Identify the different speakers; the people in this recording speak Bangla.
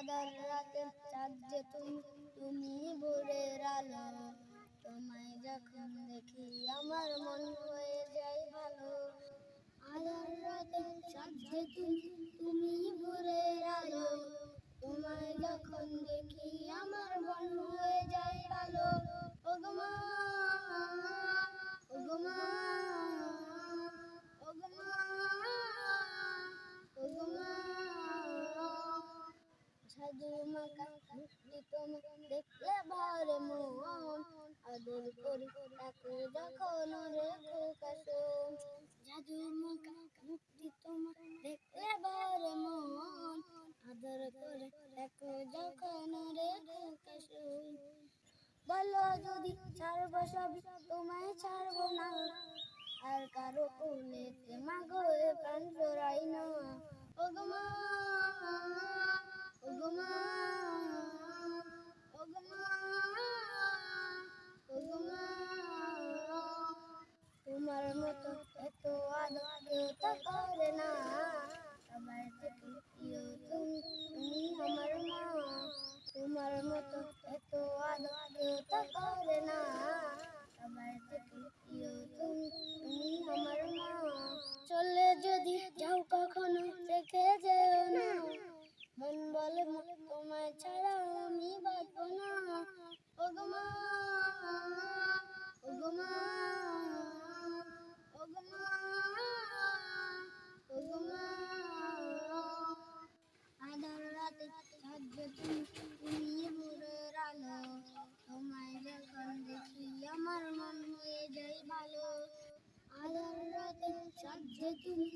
Speaker 1: আধার রাতে চাঁদ যে তুমি তুমি ভোরের আলো। তোমায় যখন দেখি আমার মন হয়ে যায় ভালো। আধার রাতে চাঁদ যে তুমি তুমি ভোরের আলো। তোমায় যখন দেখি তোমাকে দেখলে ভরে মন আদর করি তাকে যখন রেখো কাশো জাদু মাকা মুক্তি তোমাকে দেখলে ভরে মন আদর করে তাকে যখন রেখো কাশো বলো যদি ছাড়বো সবই তোমায় ছাড়বো না আর কারও কোলেতে মাগো প্রাণ জোড়াই না। ওগমা ওগমা ওগমা তোমার মতো এত আদর কেউ তো করে তুমি আমার মা। তোমার মতো এত না। তুমি আমার মা। চলে যদি যাও কখনো রেখে যেও না। মন বলে তোমায় ছাড়া। রাতে সাহায্য তুমি ভোরের আলো। তোমায় যখন দেখি আমার মন হয়ে যায় ভালো। আলোর রাতে সাহায্য তুমি